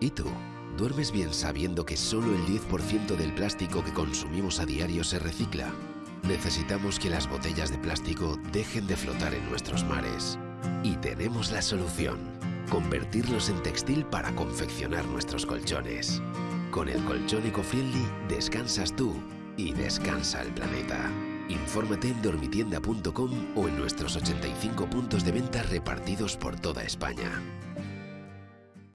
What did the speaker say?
¿Y tú? ¿Duermes bien sabiendo que solo el 10% del plástico que consumimos a diario se recicla? Necesitamos que las botellas de plástico dejen de flotar en nuestros mares. Y tenemos la solución. Convertirlos en textil para confeccionar nuestros colchones. Con el colchón EcoFriendly descansas tú y descansa el planeta. Infórmate en dormitienda.com o en nuestros 85 puntos de venta repartidos por toda España.